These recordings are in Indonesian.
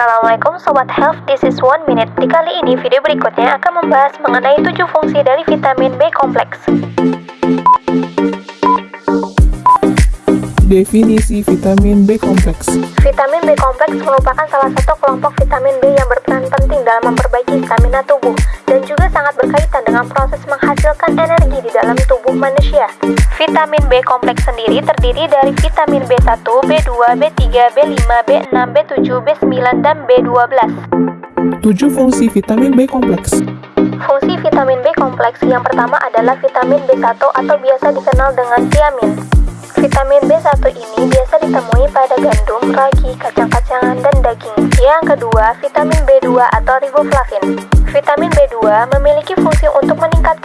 Assalamualaikum Sobat Health, this is one minute. Di kali ini video berikutnya akan membahas mengenai 7 fungsi dari vitamin B kompleks. Definisi vitamin B kompleks. Vitamin B kompleks merupakan salah satu kelompok vitamin B yang berperan penting dalam memperbaiki stamina tubuh dan juga menghasilkan energi di dalam tubuh manusia. Vitamin B kompleks sendiri terdiri dari vitamin B1, B2, B3, B5, B6, B7, B9, dan B12. 7 fungsi vitamin B kompleks. Fungsi vitamin B kompleks yang pertama adalah vitamin B1 atau biasa dikenal dengan tiamin. Vitamin B1 ini biasa ditemui pada gandum, ragi, kacang-kacangan, dan daging. Yang kedua, vitamin B2 atau riboflavin. Vitamin B2 memiliki fungsi untuk meningkatkan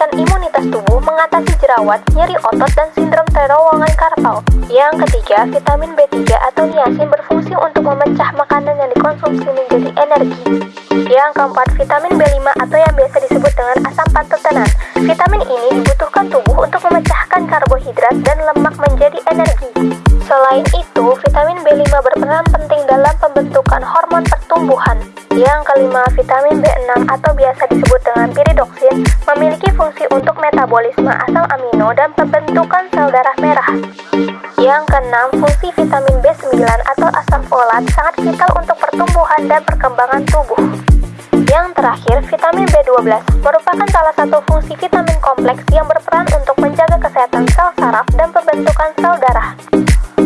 jerawat, nyeri otot, dan sindrom terowongan karpal. Yang ketiga, vitamin B3 atau niacin berfungsi untuk memecah makanan yang dikonsumsi menjadi energi. Yang keempat, vitamin B5 atau yang biasa disebut dengan asam pantotenan. Vitamin ini dibutuhkan tubuh untuk memecahkan karbohidrat dan lemak menjadi energi. Selain itu, vitamin B5 berperan penting dalam pembentukan hormon pertumbuhan. Yang kelima, vitamin B6 atau biasa disebut dengan piridoksin memiliki fungsi untuk metabolisme asam amino dan pembentukan sel darah merah. Yang keenam, fungsi vitamin B9 atau asam folat sangat vital untuk pertumbuhan dan perkembangan tubuh. Yang terakhir, vitamin B12 merupakan salah satu fungsi vitamin kompleks yang berperan untuk menjaga kesehatan sel saraf dan pembentukan sel darah.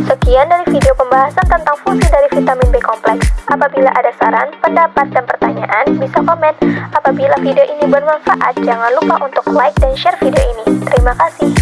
Sekian dari video pembahasan tentang fungsi dari vitamin B kompleks. Apabila ada saran, pendapat, dan pertanyaan, bisa komen. Apabila video ini bermanfaat, jangan lupa untuk like dan share video ini. Terima kasih.